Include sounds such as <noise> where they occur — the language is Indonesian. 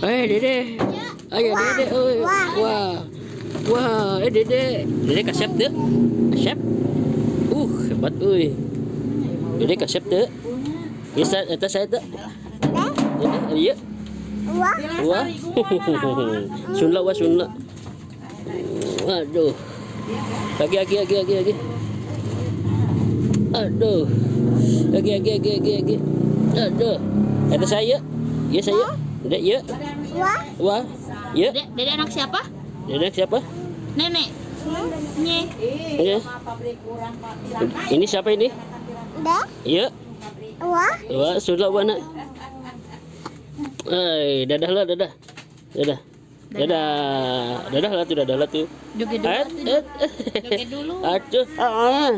Eh, Dede. Ayo, Dede. Oi. Wah. Wah, eh Dede. Dede kasep tuh. Kasep. Uh, hebat euy. Dede kasep tuh. Bisa eta saya tuh. Dede, iya. Wah. Wah. Sunla wah sunla. Aduh. Lagi lagi lagi lagi lagi. Aduh. Lagi lagi lagi lagi lagi. Aduh. Eta saya. Ya saya. Dede, ya. Wah. Wah. Ya. Dede, dede anak siapa? Dede siapa? Nenek. Nye. Ya. Ini siapa ini? Dah. Ya. Wah. Wah, sudah mana? Eh, dadah lah, dadah. Dadah. Dadah. Dadah lah tuh, dadah lah tuh. Joget dulu. <laughs> Joget dulu. Aduh. Ah.